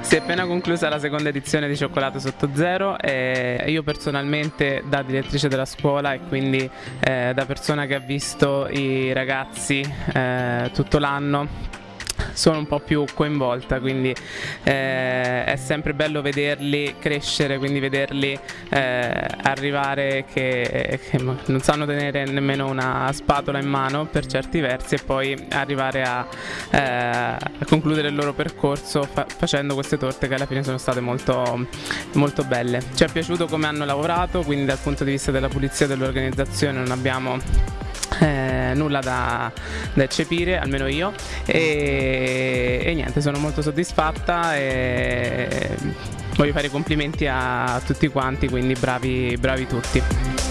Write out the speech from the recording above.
Si è appena conclusa la seconda edizione di Cioccolato Sotto Zero e io personalmente da direttrice della scuola e quindi eh, da persona che ha visto i ragazzi eh, tutto l'anno sono un po' più coinvolta, quindi eh, è sempre bello vederli crescere, quindi vederli eh, arrivare che, che, non sanno tenere nemmeno una spatola in mano per certi versi e poi arrivare a, eh, a concludere il loro percorso fa facendo queste torte che alla fine sono state molto, molto belle. Ci è piaciuto come hanno lavorato, quindi dal punto di vista della pulizia dell'organizzazione non abbiamo eh, nulla da, da, eccepire, almeno io, e, e, niente, sono molto soddisfatta e voglio fare i complimenti a tutti quanti, quindi bravi, bravi tutti.